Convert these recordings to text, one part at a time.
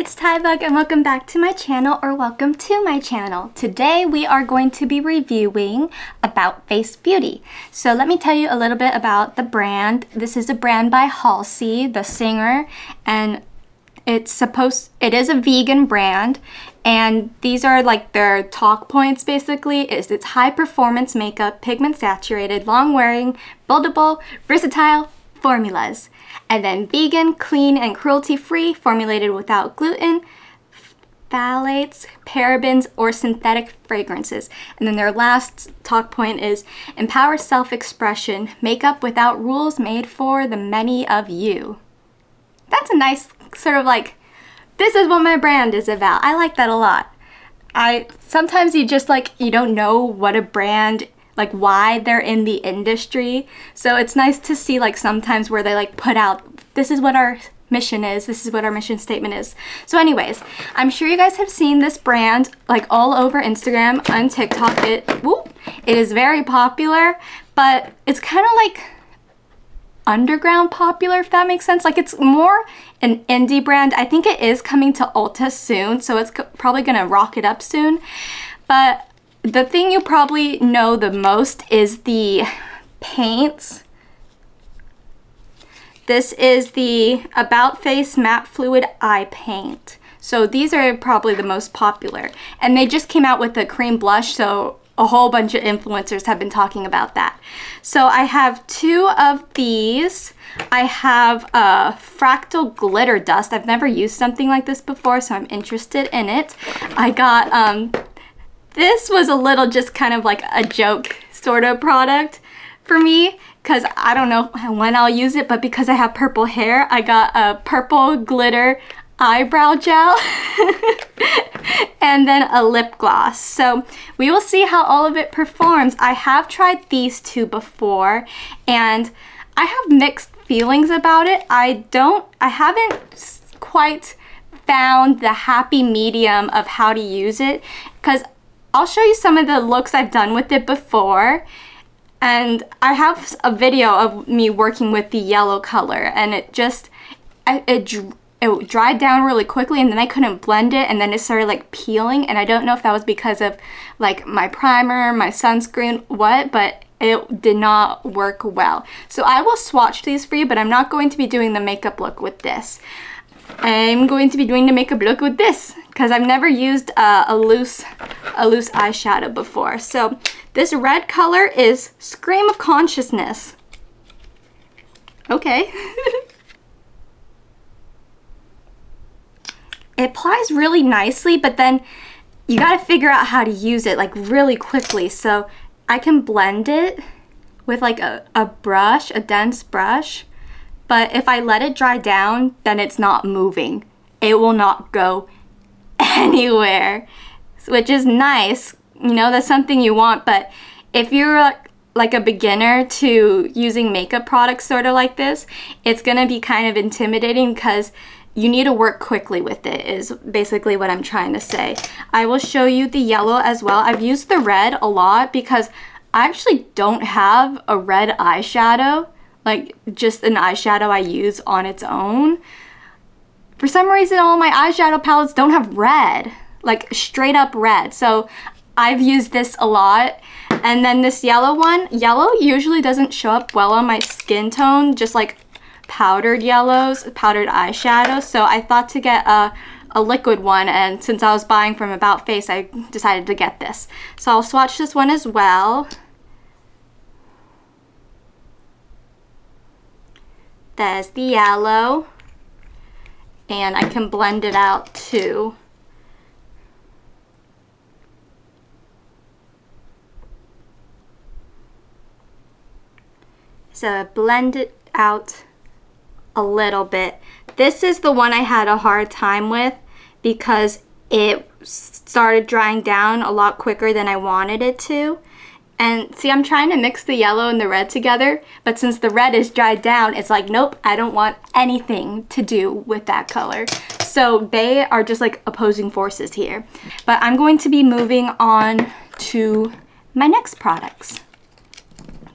it's Tybug and welcome back to my channel or welcome to my channel. Today we are going to be reviewing About Face Beauty. So let me tell you a little bit about the brand. This is a brand by Halsey, the singer, and it's supposed, it is a vegan brand and these are like their talk points basically is it's high performance makeup, pigment saturated, long wearing, buildable, versatile, formulas. And then vegan, clean, and cruelty-free, formulated without gluten, phthalates, parabens, or synthetic fragrances. And then their last talk point is empower self-expression, makeup without rules made for the many of you. That's a nice sort of like, this is what my brand is about. I like that a lot. I sometimes you just like you don't know what a brand like why they're in the industry. So it's nice to see like sometimes where they like put out, this is what our mission is, this is what our mission statement is. So anyways, I'm sure you guys have seen this brand like all over Instagram and TikTok. It, whoop, it is very popular, but it's kind of like underground popular, if that makes sense. Like it's more an indie brand. I think it is coming to Ulta soon, so it's probably gonna rock it up soon. But the thing you probably know the most is the paints. This is the About Face Matte Fluid Eye Paint. So these are probably the most popular. And they just came out with a cream blush, so a whole bunch of influencers have been talking about that. So I have two of these. I have a fractal glitter dust. I've never used something like this before, so I'm interested in it. I got um, this was a little just kind of like a joke sort of product for me because I don't know when I'll use it, but because I have purple hair, I got a purple glitter eyebrow gel and then a lip gloss. So we will see how all of it performs. I have tried these two before and I have mixed feelings about it. I don't, I haven't quite found the happy medium of how to use it because I'll show you some of the looks I've done with it before. And I have a video of me working with the yellow color and it just, it, it dried down really quickly and then I couldn't blend it and then it started like peeling and I don't know if that was because of like my primer, my sunscreen, what, but it did not work well. So I will swatch these for you, but I'm not going to be doing the makeup look with this. I'm going to be doing the makeup look with this because I've never used a loose a loose eyeshadow before. So this red color is Scream of Consciousness. Okay. it applies really nicely, but then you gotta figure out how to use it like really quickly. So I can blend it with like a, a brush, a dense brush, but if I let it dry down, then it's not moving. It will not go anywhere, which is nice. You know, that's something you want, but if you're like a beginner to using makeup products sort of like this, it's gonna be kind of intimidating because you need to work quickly with it is basically what I'm trying to say. I will show you the yellow as well. I've used the red a lot because I actually don't have a red eyeshadow, like just an eyeshadow I use on its own. For some reason, all my eyeshadow palettes don't have red, like straight up red. So I've used this a lot. And then this yellow one, yellow usually doesn't show up well on my skin tone, just like powdered yellows, powdered eyeshadow. So I thought to get a, a liquid one and since I was buying from About Face, I decided to get this. So I'll swatch this one as well. There's the yellow and I can blend it out too. So blend it out a little bit. This is the one I had a hard time with because it started drying down a lot quicker than I wanted it to. And see, I'm trying to mix the yellow and the red together, but since the red is dried down, it's like, nope, I don't want anything to do with that color. So they are just like opposing forces here. But I'm going to be moving on to my next products.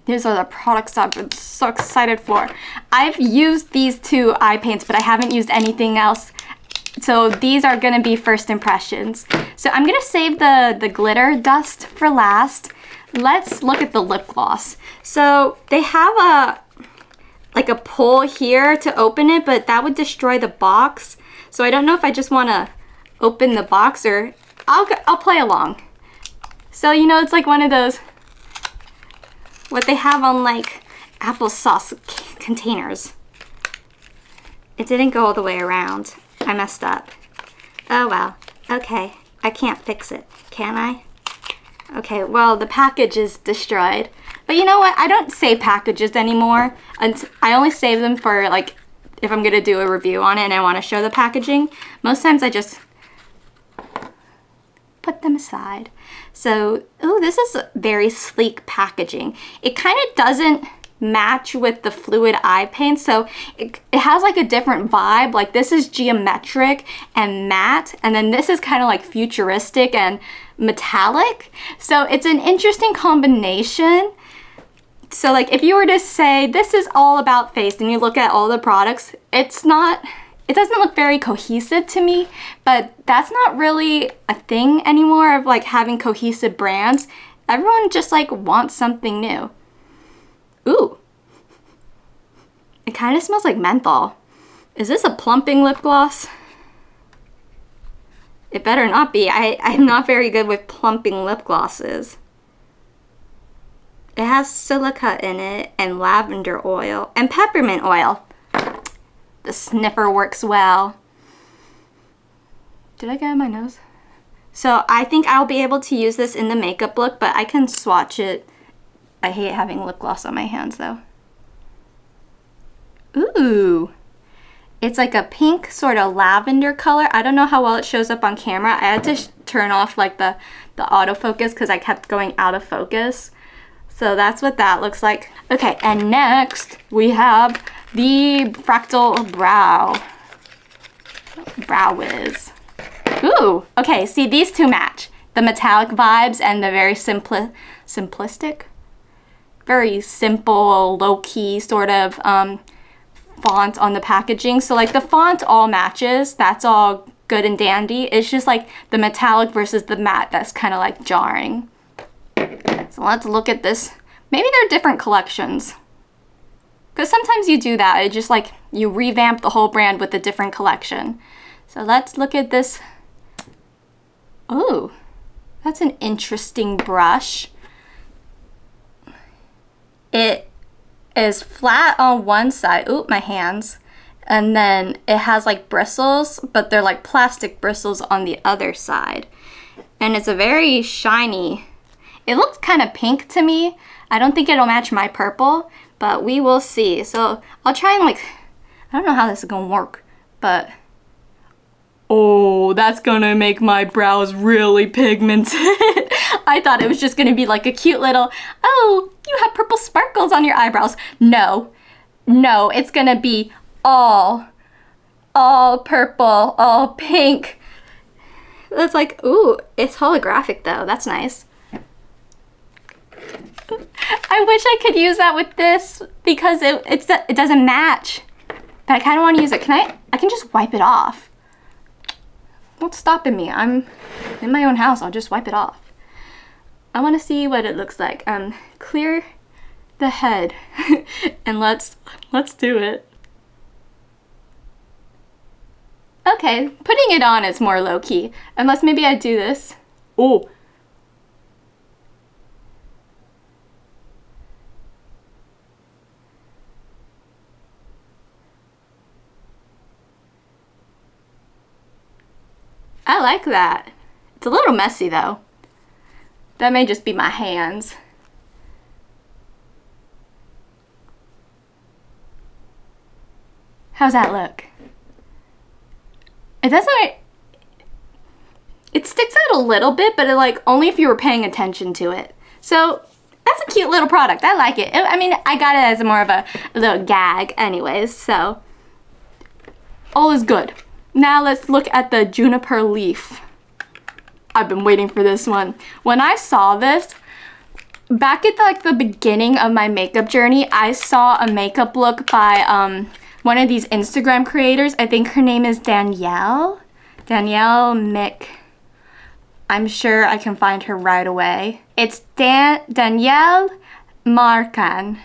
These are the products I've been so excited for. I've used these two eye paints, but I haven't used anything else So these are gonna be first impressions. So I'm gonna save the, the glitter dust for last. Let's look at the lip gloss. So they have a, like a pull here to open it, but that would destroy the box. So I don't know if I just wanna open the box or I'll, I'll play along. So, you know, it's like one of those, what they have on like applesauce containers. It didn't go all the way around. I messed up. Oh well. Okay. I can't fix it. Can I? Okay, well, the package is destroyed. But you know what? I don't save packages anymore. I only save them for like if I'm gonna do a review on it and I want to show the packaging. Most times I just put them aside. So, oh, this is very sleek packaging. It kind of doesn't match with the fluid eye paint. So it, it has like a different vibe. Like this is geometric and matte and then this is kind of like futuristic and metallic. So it's an interesting combination. So like if you were to say this is all about face and you look at all the products it's not it doesn't look very cohesive to me but that's not really a thing anymore of like having cohesive brands. Everyone just like wants something new Ooh. It kind of smells like menthol. Is this a plumping lip gloss? It better not be. I, I'm not very good with plumping lip glosses. It has silica in it and lavender oil and peppermint oil. The sniffer works well. Did I get my nose? So I think I'll be able to use this in the makeup look, but I can swatch it I hate having lip gloss on my hands though. Ooh. It's like a pink sort of lavender color. I don't know how well it shows up on camera. I had to turn off like the, the autofocus because I kept going out of focus. So that's what that looks like. Okay, and next we have the Fractal Brow. Brow Wiz. Ooh, okay, see these two match. The metallic vibes and the very simpli simplistic very simple, low-key sort of um, font on the packaging. So like the font all matches, that's all good and dandy. It's just like the metallic versus the matte that's kind of like jarring. So let's look at this. Maybe they're different collections. Because sometimes you do that. It just like you revamp the whole brand with a different collection. So let's look at this. Oh, that's an interesting brush. It is flat on one side. Oop, my hands. And then it has like bristles, but they're like plastic bristles on the other side. And it's a very shiny, it looks kind of pink to me. I don't think it'll match my purple, but we will see. So I'll try and like, I don't know how this is gonna work, but oh, that's gonna make my brows really pigmented. I thought it was just gonna be like a cute little, oh, you have purple sparkles on your eyebrows. No, no, it's gonna be all, all purple, all pink. That's like, ooh, it's holographic though. That's nice. I wish I could use that with this because it, it's, it doesn't match. But I kind of want to use it. Can I? I can just wipe it off. What's stopping me? I'm in my own house. I'll just wipe it off. I want to see what it looks like. Um, clear the head and let's let's do it. Okay, putting it on is more low-key. Unless maybe I do this. Oh. I like that. It's a little messy though. That may just be my hands. How's that look? It doesn't... It sticks out a little bit, but it, like only if you were paying attention to it. So that's a cute little product. I like it. I mean, I got it as more of a, a little gag anyways, so all is good. Now let's look at the juniper leaf. I've been waiting for this one. When I saw this, back at the, like the beginning of my makeup journey, I saw a makeup look by um, one of these Instagram creators. I think her name is Danielle. Danielle Mick. I'm sure I can find her right away. It's Dan Danielle Marcan.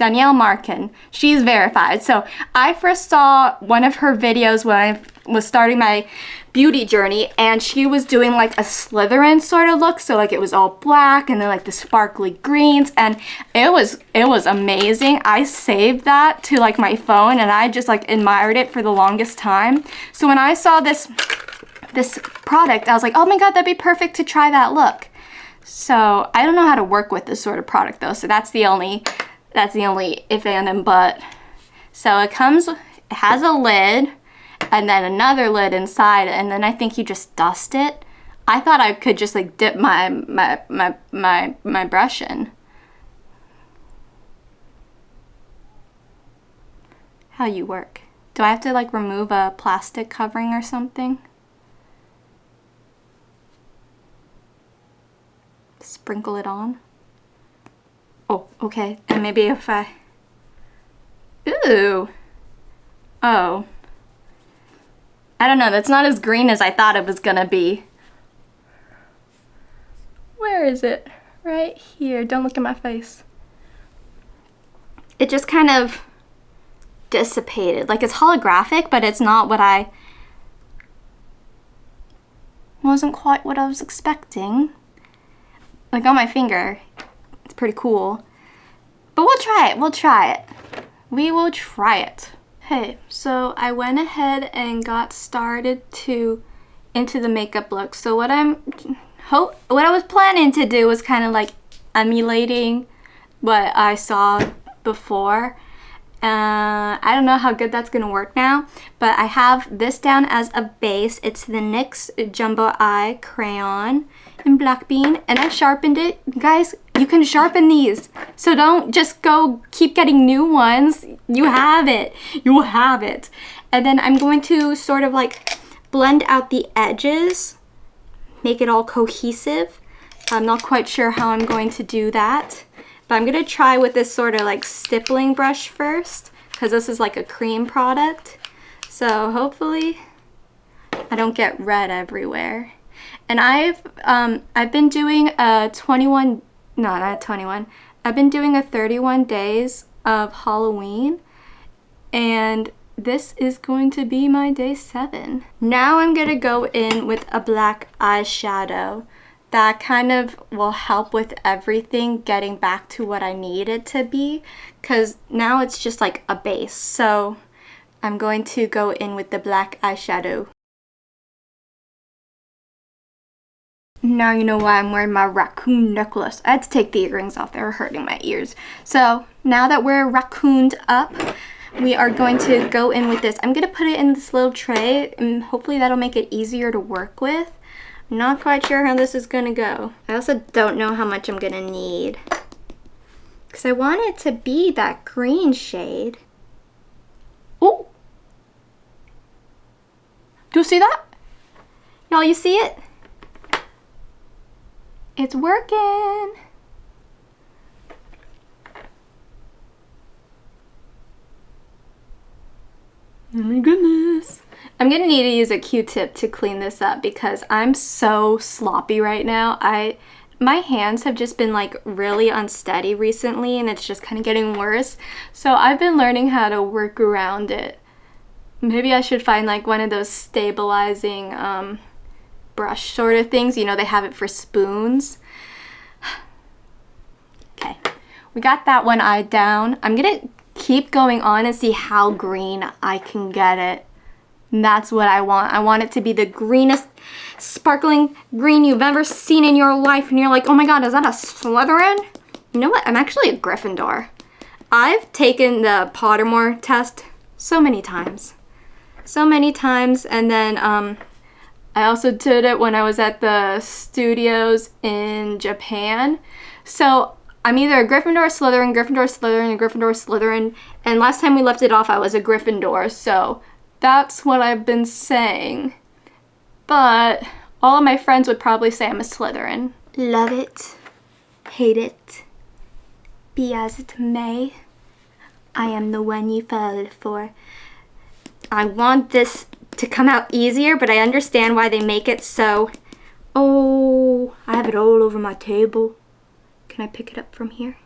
Danielle Marcan. She's verified. So I first saw one of her videos when I was starting my beauty journey and she was doing like a Slytherin sort of look. So like it was all black and then like the sparkly greens and it was it was amazing. I saved that to like my phone and I just like admired it for the longest time. So when I saw this this product, I was like, oh my god, that'd be perfect to try that look. So I don't know how to work with this sort of product though, so that's the only that's the only if and and but. So it comes, it has a lid and then another lid inside and then I think you just dust it. I thought I could just like dip my my my my, my brush in. How you work? Do I have to like remove a plastic covering or something? Sprinkle it on. Oh, okay. And maybe if I... Ooh. Oh. I don't know. That's not as green as I thought it was gonna be. Where is it? Right here. Don't look at my face. It just kind of dissipated. Like it's holographic, but it's not what I... Wasn't quite what I was expecting. Like on my finger, pretty cool. But we'll try it. We'll try it. We will try it. Hey, so I went ahead and got started to into the makeup look. So what I'm hope what I was planning to do was kind of like emulating what I saw before. Uh, I don't know how good that's gonna work now, but I have this down as a base. It's the NYX Jumbo Eye Crayon in Black Bean, and I sharpened it. Guys, you can sharpen these. So don't just go keep getting new ones. You have it. You have it. And then I'm going to sort of like blend out the edges, make it all cohesive. I'm not quite sure how I'm going to do that. But I'm going to try with this sort of like stippling brush first because this is like a cream product. So hopefully I don't get red everywhere. And I've um, I've been doing a 21 no, not 21. I've been doing a 31 days of Halloween and this is going to be my day seven. Now I'm gonna go in with a black eyeshadow that kind of will help with everything getting back to what I need it to be because now it's just like a base. So I'm going to go in with the black eyeshadow. Now you know why I'm wearing my raccoon necklace. I had to take the earrings off. They were hurting my ears. So now that we're raccooned up, we are going to go in with this. I'm going to put it in this little tray and hopefully that'll make it easier to work with. I'm not quite sure how this is going to go. I also don't know how much I'm going to need. Because I want it to be that green shade. Oh! Do you see that? Y'all, you see it? It's working. Oh my goodness. I'm gonna need to use a q-tip to clean this up because I'm so sloppy right now. I my hands have just been like really unsteady recently and it's just kind of getting worse. So I've been learning how to work around it. Maybe I should find like one of those stabilizing um, brush sort of things. You know, they have it for spoons. okay, we got that one eye down. I'm gonna keep going on and see how green I can get it. And that's what I want. I want it to be the greenest sparkling green you've ever seen in your life. And you're like, oh my god, is that a Slytherin? You know what? I'm actually a Gryffindor. I've taken the Pottermore test so many times. So many times. And then um, I also did it when I was at the studios in Japan. So I'm either a Gryffindor, Slytherin, Gryffindor, Slytherin, Gryffindor, Slytherin, and last time we left it off I was a Gryffindor, so that's what I've been saying. But all of my friends would probably say I'm a Slytherin. Love it, hate it, be as it may. I am the one you fell for. I want this to come out easier, but I understand why they make it so... Oh, I have it all over my table. Can I pick it up from here?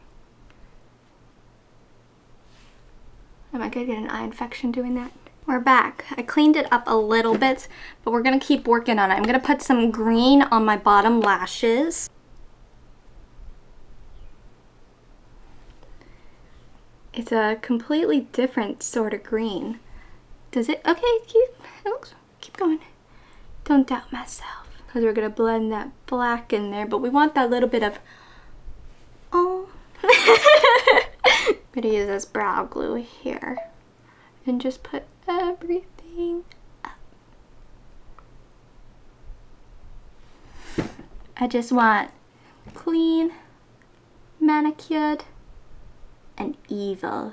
Am I gonna get an eye infection doing that? We're back. I cleaned it up a little bit, but we're gonna keep working on it. I'm gonna put some green on my bottom lashes. It's a completely different sort of green. Does it? Okay, keep, it looks, keep going. Don't doubt myself. Because we're going to blend that black in there, but we want that little bit of, oh. I'm going to use this brow glue here and just put everything up. I just want clean, manicured, and evil.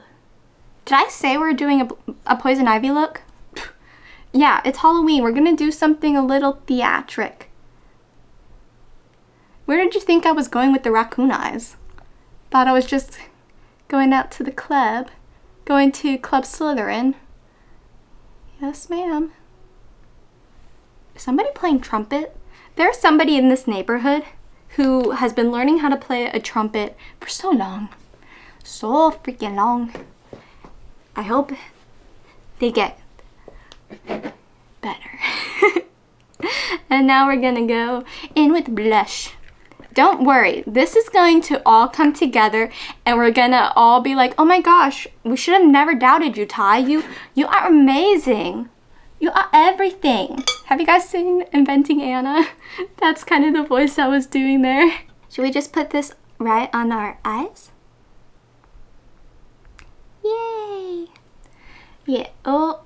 Did I say we're doing a, a poison ivy look? yeah, it's Halloween. We're gonna do something a little theatric. Where did you think I was going with the raccoon eyes? Thought I was just going out to the club. Going to Club Slytherin. Yes, ma'am. Somebody playing trumpet? There's somebody in this neighborhood who has been learning how to play a trumpet for so long so freaking long. I hope they get better. and now we're gonna go in with blush. Don't worry, this is going to all come together and we're gonna all be like, oh my gosh, we should have never doubted you, Ty. You, you are amazing. You are everything. Have you guys seen Inventing Anna? That's kind of the voice I was doing there. Should we just put this right on our eyes? Yay! Yeah, oh.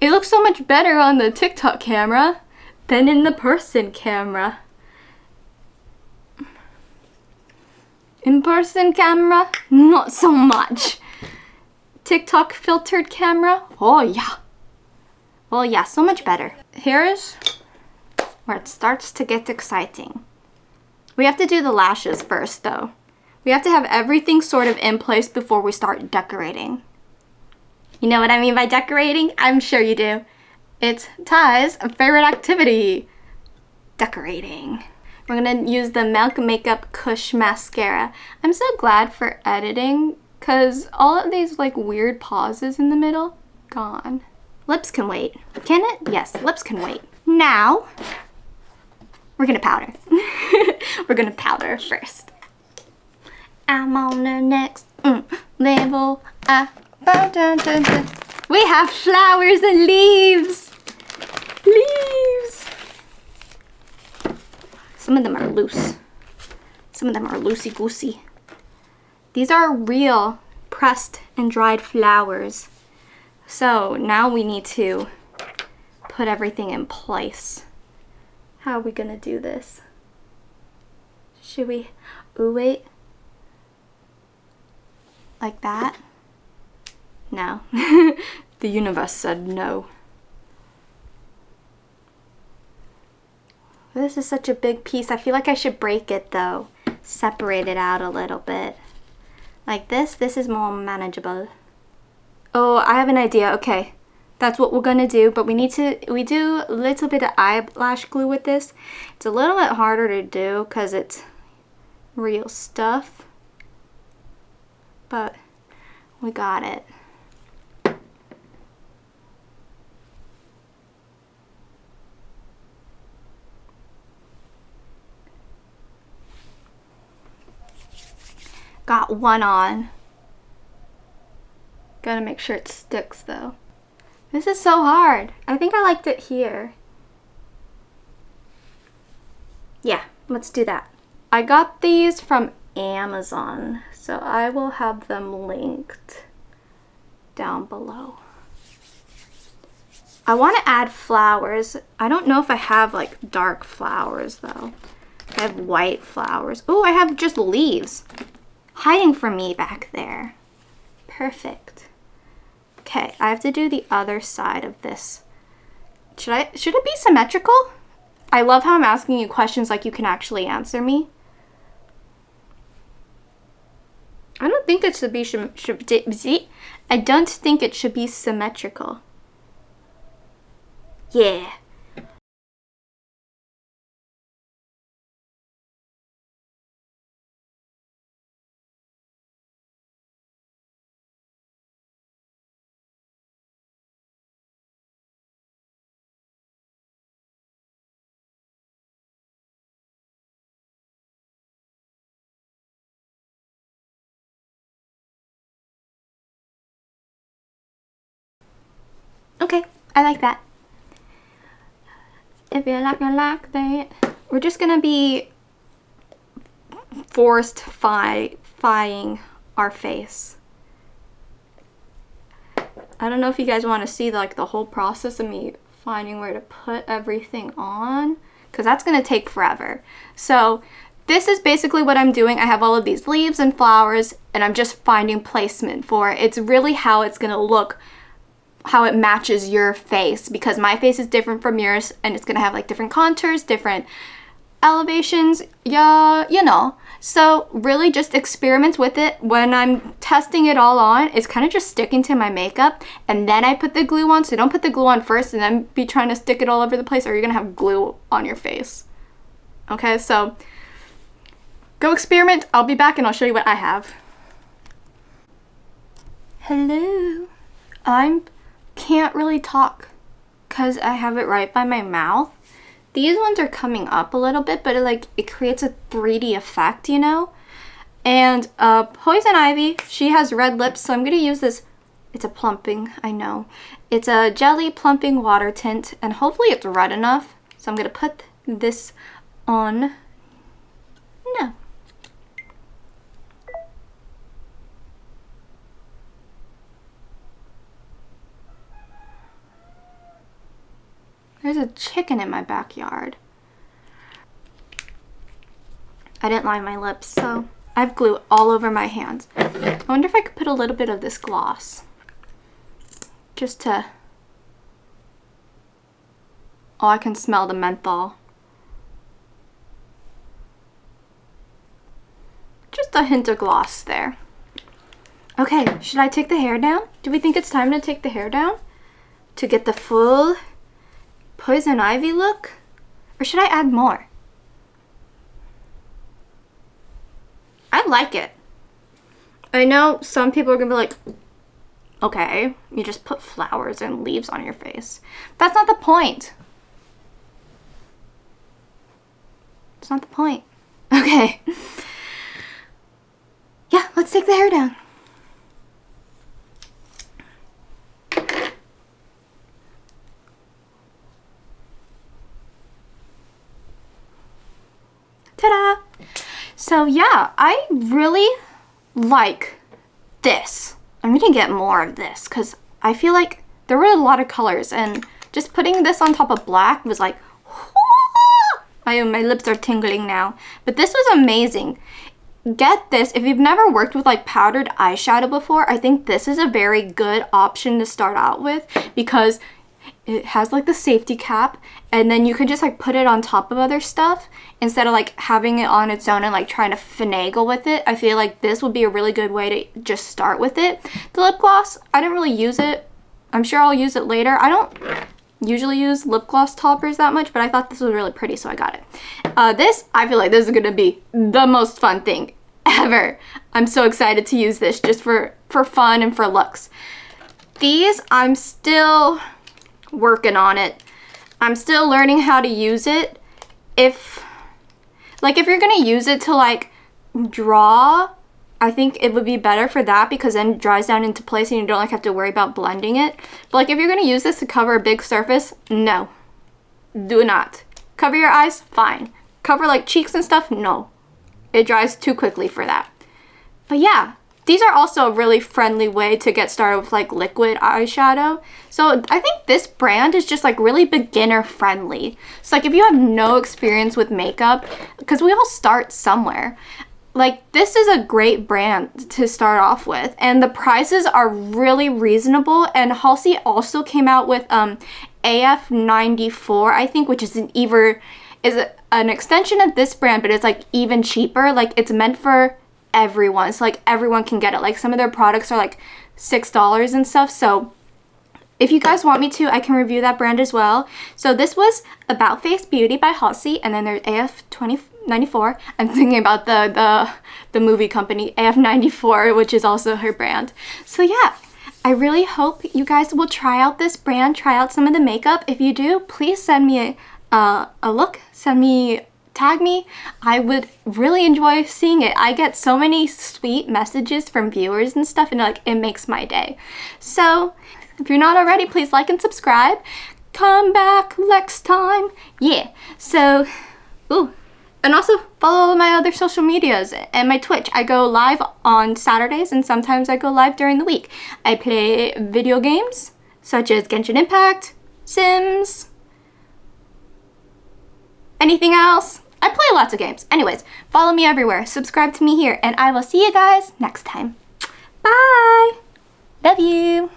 It looks so much better on the TikTok camera than in the person camera. In-person camera, not so much. TikTok filtered camera, oh yeah. Oh yeah, so much better. Here's where it starts to get exciting. We have to do the lashes first though. We have to have everything sort of in place before we start decorating. You know what I mean by decorating? I'm sure you do. It's Ty's favorite activity, decorating. We're gonna use the Milk Makeup Kush Mascara. I'm so glad for editing because all of these like weird pauses in the middle, gone. Lips can wait. Can it? Yes, lips can wait. Now, we're gonna powder. we're gonna powder first. I'm on the next mm, level. Dun. We have flowers and leaves. Leaves. Some of them are loose. Some of them are loosey-goosey. These are real pressed and dried flowers. So now we need to put everything in place. How are we gonna do this? Should we, ooh wait, like that? No. the universe said no. This is such a big piece. I feel like I should break it though. Separate it out a little bit. Like this, this is more manageable. Oh, I have an idea. Okay. That's what we're gonna do, but we need to, we do a little bit of eyelash glue with this. It's a little bit harder to do because it's real stuff but we got it. Got one on. Gotta make sure it sticks though. This is so hard. I think I liked it here. Yeah, let's do that. I got these from Amazon. So I will have them linked down below. I want to add flowers. I don't know if I have like dark flowers though. I have white flowers. Oh, I have just leaves hiding from me back there. Perfect. Okay, I have to do the other side of this. Should I, should it be symmetrical? I love how I'm asking you questions like you can actually answer me. I don't think it should be should, I don't think it should be symmetrical. I Okay, I like that. If you like, I like that. We're just gonna be forced fi fying our face. I don't know if you guys want to see like the whole process of me finding where to put everything on because that's going to take forever. So this is basically what I'm doing. I have all of these leaves and flowers and I'm just finding placement for it. It's really how it's going to look how it matches your face because my face is different from yours and it's gonna have like different contours, different elevations, yeah, you know. So really just experiment with it. When I'm testing it all on, it's kind of just sticking to my makeup and then I put the glue on. So don't put the glue on first and then be trying to stick it all over the place or you're gonna have glue on your face. Okay, so go experiment. I'll be back and I'll show you what I have. Hello. I'm can't really talk because I have it right by my mouth. These ones are coming up a little bit, but it, like it creates a 3D effect, you know? And uh, Poison Ivy, she has red lips, so I'm going to use this. It's a plumping, I know. It's a jelly plumping water tint, and hopefully it's red enough. So I'm going to put this on. No, There's a chicken in my backyard. I didn't line my lips, so I have glue all over my hands. I wonder if I could put a little bit of this gloss. Just to... Oh, I can smell the menthol. Just a hint of gloss there. Okay, should I take the hair down? Do we think it's time to take the hair down? To get the full poison ivy look? Or should I add more? I like it. I know some people are gonna be like, okay, you just put flowers and leaves on your face. That's not the point. It's not the point. Okay. Yeah, let's take the hair down. So yeah, I really like this. I'm gonna get more of this because I feel like there were a lot of colors and just putting this on top of black was like, I, my lips are tingling now. But this was amazing. Get this, if you've never worked with like powdered eyeshadow before, I think this is a very good option to start out with because it has like the safety cap and then you can just like put it on top of other stuff instead of like having it on its own and like trying to finagle with it. I feel like this would be a really good way to just start with it. The lip gloss, I didn't really use it. I'm sure I'll use it later. I don't usually use lip gloss toppers that much, but I thought this was really pretty, so I got it. Uh, this, I feel like this is gonna be the most fun thing ever. I'm so excited to use this just for, for fun and for looks. These, I'm still working on it. I'm still learning how to use it. If, like if you're gonna use it to like draw, I think it would be better for that because then it dries down into place and you don't like have to worry about blending it. But like if you're gonna use this to cover a big surface, no, do not. Cover your eyes, fine. Cover like cheeks and stuff, no. It dries too quickly for that. But yeah, these are also a really friendly way to get started with like liquid eyeshadow. So I think this brand is just like really beginner friendly. So like if you have no experience with makeup, because we all start somewhere, like this is a great brand to start off with and the prices are really reasonable and Halsey also came out with um AF94 I think which is an even is an extension of this brand but it's like even cheaper like it's meant for everyone. So like everyone can get it. Like some of their products are like $6 and stuff. So if you guys want me to, I can review that brand as well. So this was About Face Beauty by Halsey, and then there's AF2094. I'm thinking about the, the, the movie company, AF94, which is also her brand. So yeah, I really hope you guys will try out this brand, try out some of the makeup. If you do, please send me a, uh, a look, send me tag me. I would really enjoy seeing it. I get so many sweet messages from viewers and stuff and like it makes my day. So if you're not already, please like and subscribe. Come back next time. Yeah. So, ooh. And also follow my other social medias and my Twitch. I go live on Saturdays and sometimes I go live during the week. I play video games such as Genshin Impact, Sims, anything else? I play lots of games. Anyways, follow me everywhere, subscribe to me here, and I will see you guys next time. Bye! Love you!